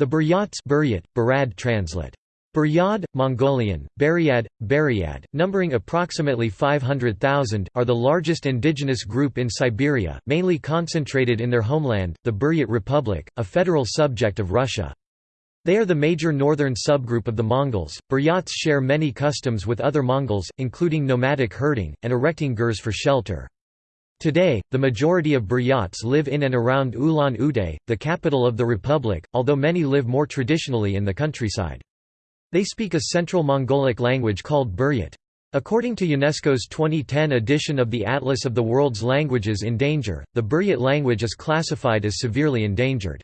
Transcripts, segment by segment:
The Buryats Buryat, Barad translate. Buryad, Mongolian, Buryad, Buryad, numbering approximately 500,000, are the largest indigenous group in Siberia, mainly concentrated in their homeland, the Buryat Republic, a federal subject of Russia. They are the major northern subgroup of the Mongols. Buryats share many customs with other Mongols, including nomadic herding, and erecting gers for shelter. Today, the majority of Buryats live in and around Ulan-Ude, the capital of the republic, although many live more traditionally in the countryside. They speak a Central Mongolic language called Buryat. According to UNESCO's 2010 edition of the Atlas of the World's Languages in Danger, the Buryat language is classified as severely endangered.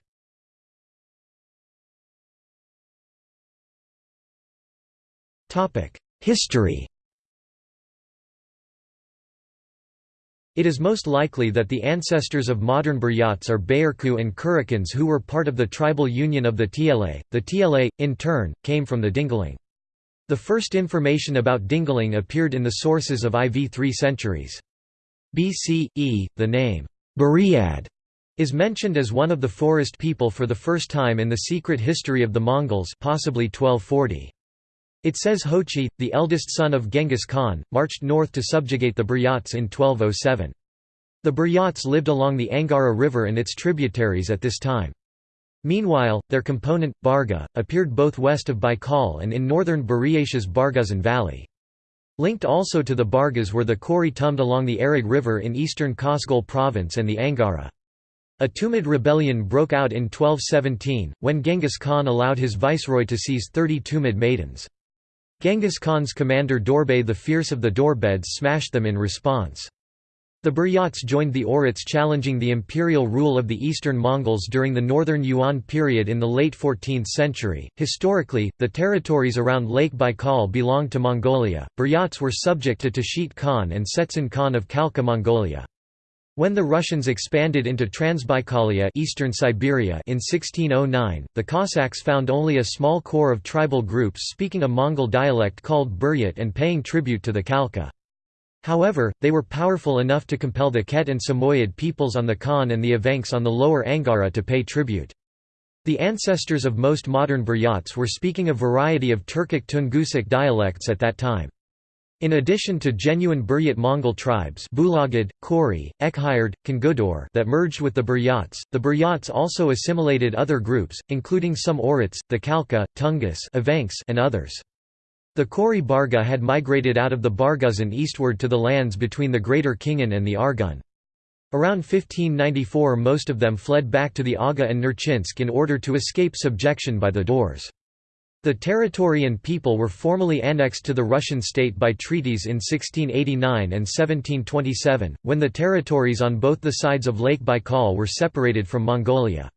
History It is most likely that the ancestors of modern Buryats are Bayarku and Kurikans who were part of the tribal union of the Tla. The Tla, in turn, came from the Dingaling. The first information about Dingaling appeared in the sources of IV three centuries. BCE, the name, Buryad, is mentioned as one of the forest people for the first time in the secret history of the Mongols possibly 1240. It says Jochi, the eldest son of Genghis Khan, marched north to subjugate the Buryats in 1207. The Buryats lived along the Angara River and its tributaries at this time. Meanwhile, their component, Barga, appeared both west of Baikal and in northern Buryatia's Barguzin Valley. Linked also to the Bargas were the Kori Tumd along the Arag River in eastern Khövsgöl province and the Angara. A Tumed rebellion broke out in 1217, when Genghis Khan allowed his viceroy to seize 30 Tumed maidens. Genghis Khan's commander Dorbay the Fierce of the Dorbeds smashed them in response. The Buryats joined the Oirats challenging the imperial rule of the eastern Mongols during the northern Yuan period in the late 14th century. Historically, the territories around Lake Baikal belonged to Mongolia. Buryats were subject to Tashit Khan and Setsen Khan of Khalkha Mongolia. When the Russians expanded into Transbaikalia eastern Siberia in 1609, the Cossacks found only a small core of tribal groups speaking a Mongol dialect called Buryat and paying tribute to the Khalkha. However, they were powerful enough to compel the Ket and Samoyed peoples on the Khan and the Evenks on the lower Angara to pay tribute. The ancestors of most modern Buryats were speaking a variety of Turkic Tungusic dialects at that time. In addition to genuine Buryat Mongol tribes Bulagid, Kori, Ekhired, Kangudor that merged with the Buryats, the Buryats also assimilated other groups, including some Oirats, the Khalkha, Tungus and others. The Kori Barga had migrated out of the Barguzin eastward to the lands between the Greater Khingan and the Argun. Around 1594 most of them fled back to the Aga and Nerchinsk in order to escape subjection by the Daurs. The territory and people were formally annexed to the Russian state by treaties in 1689 and 1727, when the territories on both the sides of Lake Baikal were separated from Mongolia.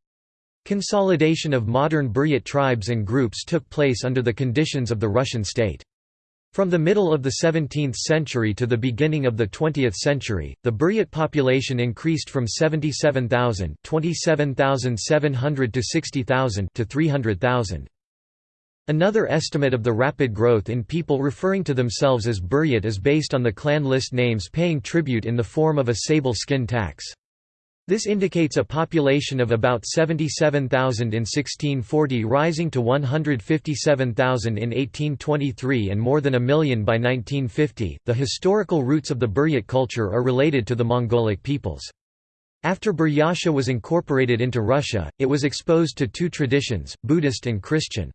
Consolidation of modern Buryat tribes and groups took place under the conditions of the Russian state. From the middle of the 17th century to the beginning of the 20th century, the Buryat population increased from 77,000 to 60,000 to 300,000. Another estimate of the rapid growth in people referring to themselves as Buryat is based on the clan list names paying tribute in the form of a sable skin tax. This indicates a population of about 77,000 in 1640 rising to 157,000 in 1823 and more than a million by 1950. The historical roots of the Buryat culture are related to the Mongolic peoples. After Buryatia was incorporated into Russia, it was exposed to two traditions, Buddhist and Christian.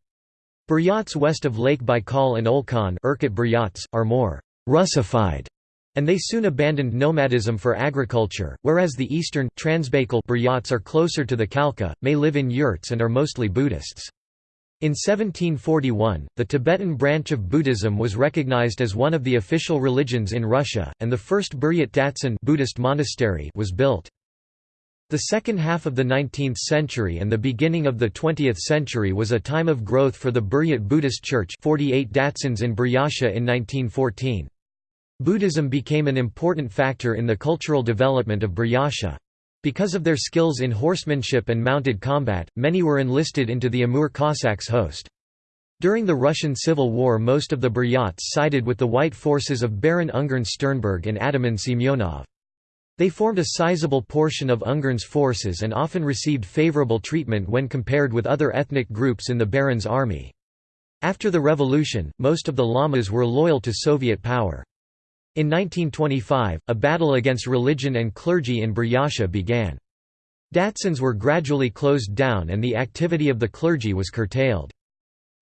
Buryats west of Lake Baikal and Olkhon are more «Russified» and they soon abandoned nomadism for agriculture, whereas the eastern Transbaikal Buryats are closer to the Khalkha, may live in yurts and are mostly Buddhists. In 1741, the Tibetan branch of Buddhism was recognized as one of the official religions in Russia, and the first Buryat Datsan Buddhist monastery was built. The second half of the 19th century and the beginning of the 20th century was a time of growth for the Buryat Buddhist Church 48 Datsans in Buryatia in 1914. Buddhism became an important factor in the cultural development of Buryatia. Because of their skills in horsemanship and mounted combat, many were enlisted into the Amur Cossacks' host. During the Russian Civil War most of the Buryats sided with the white forces of Baron Ungern Sternberg and Ataman Semyonov. They formed a sizable portion of Ungern's forces and often received favorable treatment when compared with other ethnic groups in the Baron's army. After the revolution, most of the lamas were loyal to Soviet power. In 1925, a battle against religion and clergy in Buryatia began. Datsans were gradually closed down and the activity of the clergy was curtailed.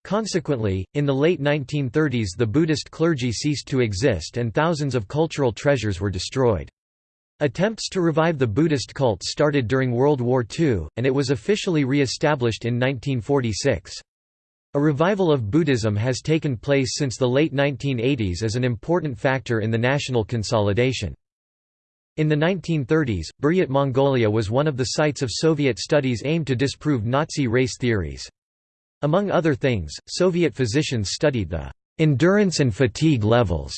Consequently, in the late 1930s the Buddhist clergy ceased to exist and thousands of cultural treasures were destroyed. Attempts to revive the Buddhist cult started during World War II, and it was officially re-established in 1946. A revival of Buddhism has taken place since the late 1980s as an important factor in the national consolidation. In the 1930s, Buryat Mongolia was one of the sites of Soviet studies aimed to disprove Nazi race theories. Among other things, Soviet physicians studied the endurance and fatigue levels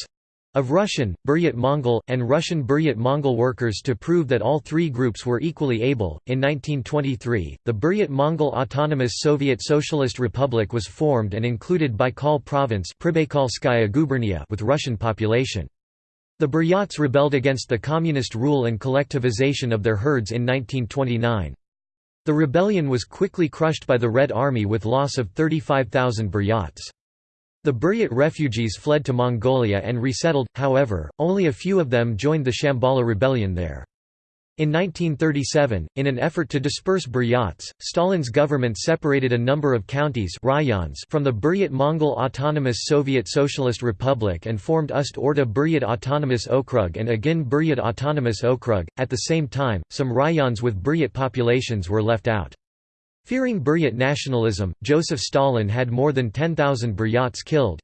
of Russian, Buryat Mongol, and Russian Buryat Mongol workers to prove that all three groups were equally able. In 1923, the Buryat Mongol Autonomous Soviet Socialist Republic was formed and included Baikal province with Russian population. The Buryats rebelled against the communist rule and collectivization of their herds in 1929. The rebellion was quickly crushed by the Red Army with loss of 35,000 Buryats. The Buryat refugees fled to Mongolia and resettled, however, only a few of them joined the Shambhala rebellion there. In 1937, in an effort to disperse Buryats, Stalin's government separated a number of counties rayons from the Buryat Mongol Autonomous Soviet Socialist Republic and formed Ust-Orda Buryat Autonomous Okrug and Agin Buryat Autonomous Okrug. At the same time, some rayons with Buryat populations were left out. Fearing Buryat nationalism, Joseph Stalin had more than 10,000 Buryats killed.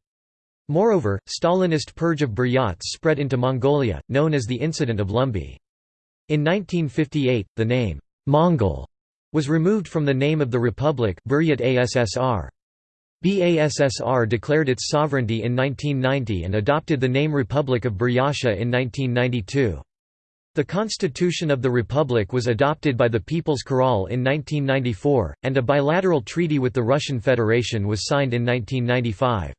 Moreover, Stalinist purge of Buryats spread into Mongolia, known as the Incident of Lumbi. In 1958, the name, Mongol, was removed from the name of the republic Buryat ASSR. BASSR declared its sovereignty in 1990 and adopted the name Republic of Buryatia in 1992. The constitution of the republic was adopted by the People's Khural in 1994, and a bilateral treaty with the Russian Federation was signed in 1995.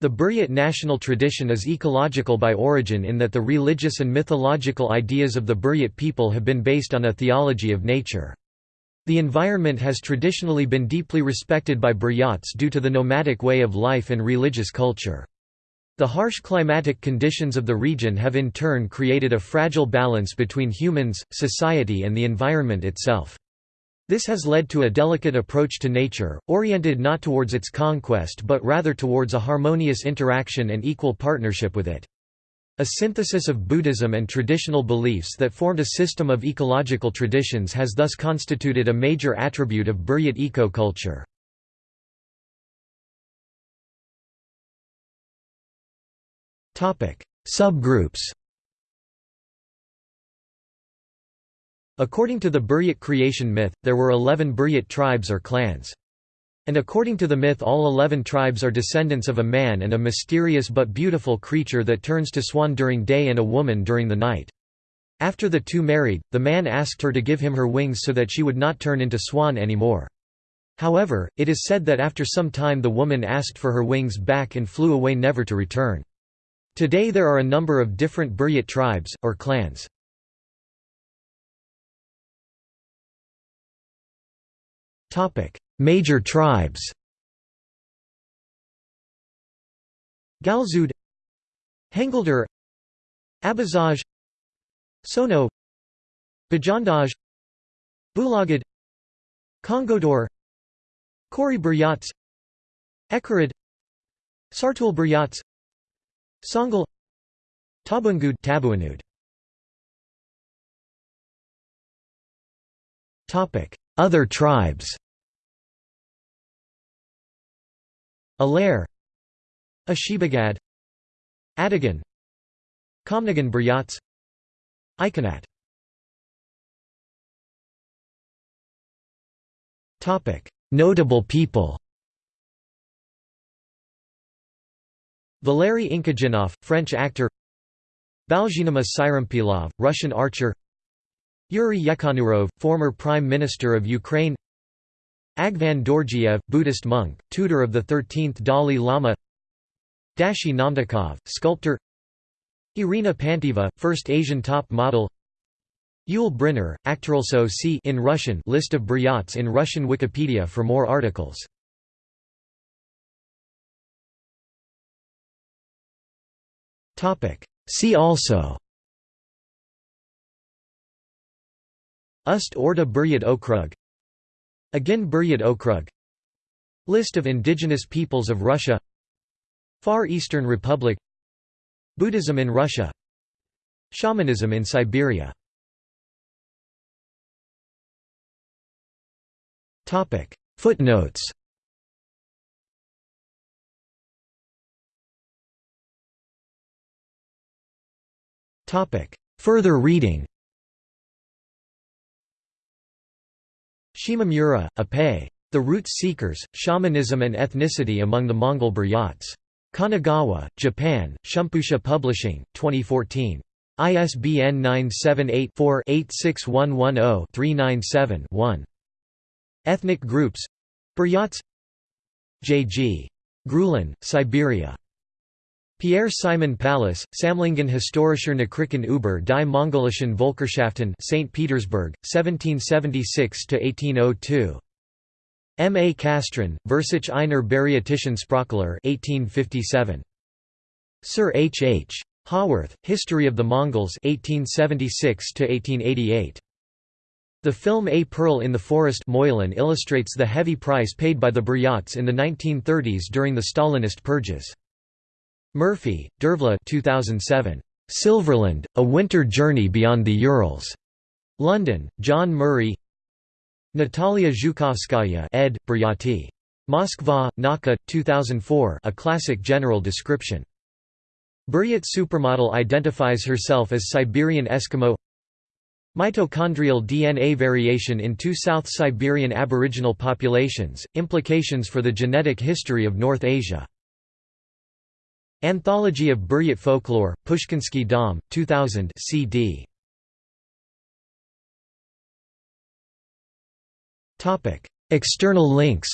The Buryat national tradition is ecological by origin in that the religious and mythological ideas of the Buryat people have been based on a theology of nature. The environment has traditionally been deeply respected by Buryats due to the nomadic way of life and religious culture. The harsh climatic conditions of the region have in turn created a fragile balance between humans, society and the environment itself. This has led to a delicate approach to nature, oriented not towards its conquest but rather towards a harmonious interaction and equal partnership with it. A synthesis of Buddhism and traditional beliefs that formed a system of ecological traditions has thus constituted a major attribute of Buryat eco-culture. Subgroups According to the Buryat creation myth, there were eleven Buryat tribes or clans. And according to the myth all eleven tribes are descendants of a man and a mysterious but beautiful creature that turns to swan during day and a woman during the night. After the two married, the man asked her to give him her wings so that she would not turn into swan anymore. However, it is said that after some time the woman asked for her wings back and flew away never to return. Today there are a number of different Buryat tribes, or clans. Major tribes Galzud Hengildur Abazaj Sono Bajandaj Bulagad Kongodor Kori Buryats Ekarid Sartul Buryats Songal Tabungud Tabuanud Topic other tribes. Alair Ashibagad Adigan Komnagan Buryats Ikonat Topic: Notable people Valery Inkhaginov, French actor Balzhinoma Tsyrempilov, Russian archer Yuri Yekhanurov, former Prime Minister of Ukraine Agvan Dorjiev, Buddhist monk, tutor of the 13th Dalai Lama Dashi Namdakov, sculptor Irina Pantaeva, first Asian top model Yul Brynner, Aktualso C in Russian list of Buryats in Russian Wikipedia for more articles. See also. Ust Orda Buryat Okrug. Agin Buryat Okrug. List of indigenous peoples of Russia. Far Eastern Republic. Buddhism in Russia. Shamanism in Siberia. Topic. Footnotes Topic Further reading Shimamura, Ape. The Roots Seekers, Shamanism and Ethnicity Among the Mongol Buryats. Kanagawa, Japan, Shumpusha Publishing, 2014. ISBN 978 4 86110 397 1. Ethnic groups Buryats J.G. Grulin, Siberia. Pierre Simon Pallas, Samlingen Historischer Nachrichten über die Mongolischen Volkerschaften St. Petersburg, 1776–1802. M. A. Castrén, Versich einer Bariatischen Sprachler 1857. Sir H. H. Haworth, History of the Mongols 1876–1888. The film A Pearl in the Forest Moylan illustrates the heavy price paid by the Buryats in the 1930s during the Stalinist purges. Murphy, Dervla 2007. Silverland, A Winter Journey Beyond the Urals. London, John Murray Natalia Zhukovskaya ed. Buryati. Moskva, Nauka, 2004 a classic general description. Buryat supermodel identifies herself as Siberian Eskimo Mitochondrial DNA variation in two South Siberian Aboriginal populations, implications for the genetic history of North Asia. Anthology of Buryat Folklore, Pushkinsky Dom, 2000 cd. External links